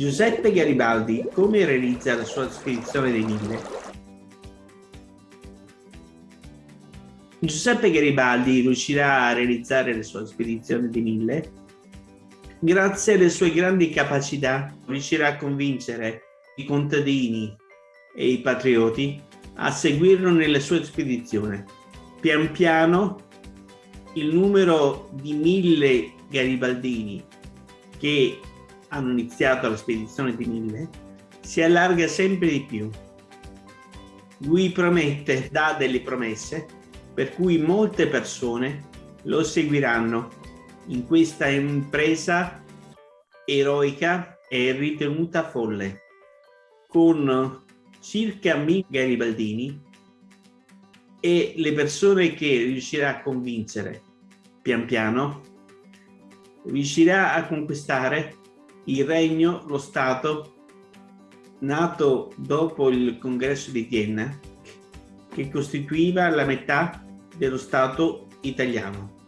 Giuseppe Garibaldi come realizza la sua spedizione dei mille? Giuseppe Garibaldi riuscirà a realizzare la sua spedizione dei mille grazie alle sue grandi capacità riuscirà a convincere i contadini e i patrioti a seguirlo nelle sue spedizioni. Pian piano il numero di mille garibaldini che hanno iniziato la spedizione di Mille si allarga sempre di più. Lui promette, dà delle promesse per cui molte persone lo seguiranno in questa impresa eroica e ritenuta folle con circa mille garibaldini e le persone che riuscirà a convincere pian piano riuscirà a conquistare il regno, lo Stato, nato dopo il congresso di Vienna, che costituiva la metà dello Stato italiano.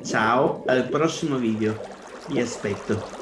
Ciao, al prossimo video. Vi aspetto.